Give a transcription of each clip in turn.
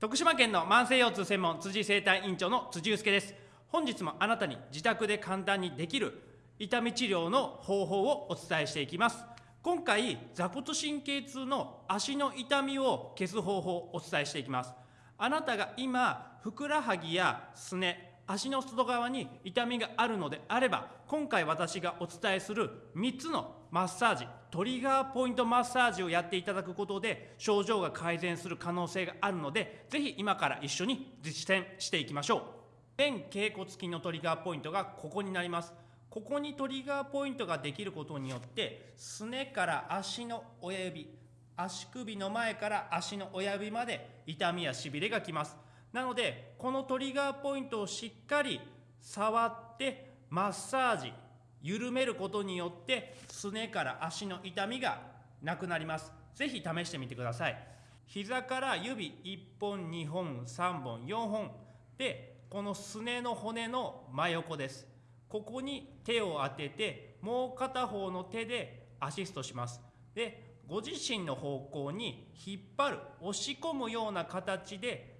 徳島県の慢性腰痛専門辻生体院長の辻祐介です。本日もあなたに自宅で簡単にできる痛み治療の方法をお伝えしていきます。今回座骨神経痛の足の痛みを消す方法をお伝えしていきます。あなたが今ふくらはぎやすね足の外側に痛みがあるのであれば今回私がお伝えする3つのマッサージトリガーポイントマッサージをやっていただくことで症状が改善する可能性があるのでぜひ今から一緒に実践していきましょう。全頸骨筋のトリガーポイントがここになります。ここにトリガーポイントができることによってすねから足の親指足首の前から足の親指まで痛みやしびれがきます。なのでこのトリガーポイントをしっかり触ってマッサージ緩めることによってすねから足の痛みがなくなります。是非試してみてください。膝から指1本2本3本4本。でこのすねの骨の真横です。ここに手を当ててもう片方の手でアシストします。でご自身の方向に引っ張る押し込むような形で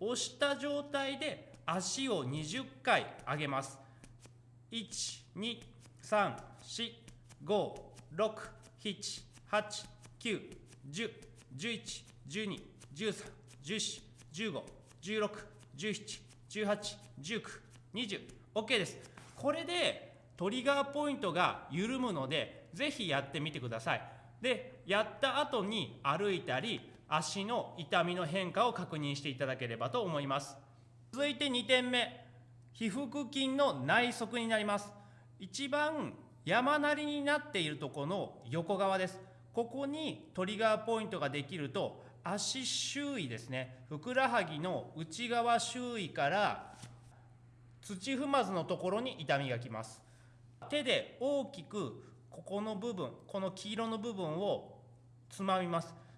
押した状態で足を20回上げます。1、2、3、4、5、6、7、8、9、10、11、12、13、14、15、16、17、18、19、20、OK です。これでトリガーポイントが緩むので、ぜひやってみてください。で、やった後に歩いたり、足の痛みの変化を確認していただければと思います。続いて2点目。皮腹筋の内側になります。一番山なりになっているところの横側です。ここにトリガーポイントができると足周囲ですね。ふくらはぎの内側周囲から土踏まずのところに痛みがきます。手で大きくここの部分この黄色の部分をつまみます。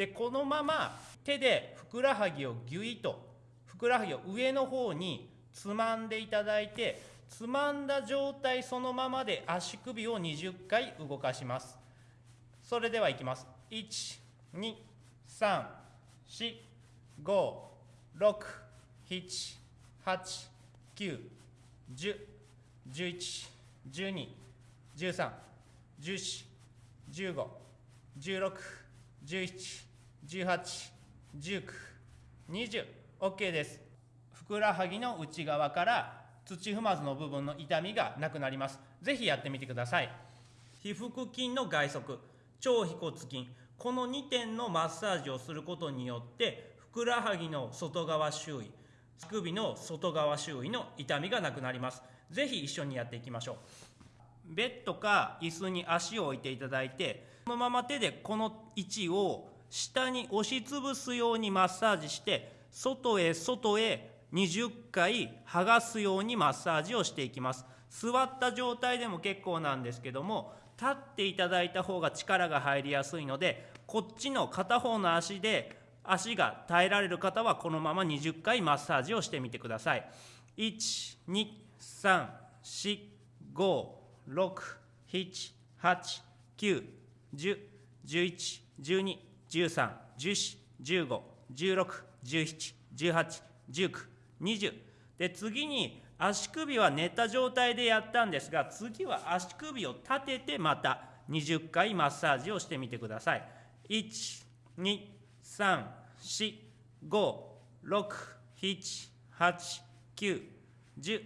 でこのまま手でふくらはぎをぎゅいとふくらはぎを上の方につまんでいただいてつまんだ状態そのままで足首を20回動かします。それではいきます。1234567891011121314151617 181920OK です。ふくらはぎの内側から土踏まずの部分の痛みがなくなります。是非やってみてください。皮腹筋の外側超腓骨筋。この2点のマッサージをすることによってふくらはぎの外側周囲足首の外側周囲の痛みがなくなります。是非一緒にやっていきましょう。ベッドか椅子に足を置いていただいてこのまま手でこの位置を下に押しつぶすようにマッサージして外へ外へ20回剥がすようにマッサージをしていきます。座った状態でも結構なんですけども立っていただいた方が力が入りやすいのでこっちの片方の足で足が耐えられる方はこのまま20回マッサージをしてみてください。1 13、14、15、16、17、18、19、20で次に足首は寝た状態でやったんですが次は足首を立ててまた20回マッサージをしてみてください。1 2 3 4 5 6 7 8 9 10 10、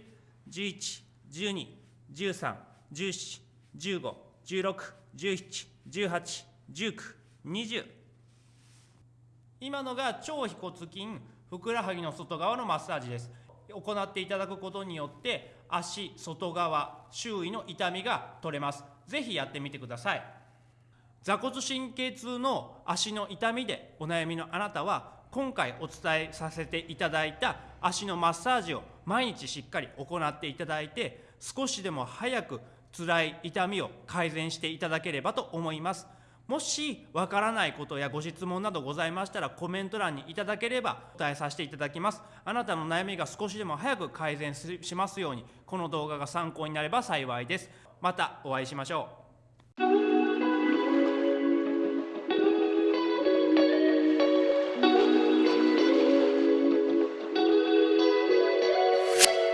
11、12、13、14、15、16、17、18、19、20今のが超腓骨筋ふくらはぎの外側のマッサージです。行っていただくことによって足外側周囲の痛みが取れます。ぜひやってみてください。座骨神経痛の足の痛みでお悩みのあなたは今回お伝えさせていただいた足のマッサージを毎日しっかり行っていただいて少しでも早く辛い痛みを改善していただければと思います。もしわからないことやご質問などございましたらコメント欄にいただければ答えさせていただきます。あなたの悩みが少しでも早く改善しますようにこの動画が参考になれば幸いですまたお会いしましょう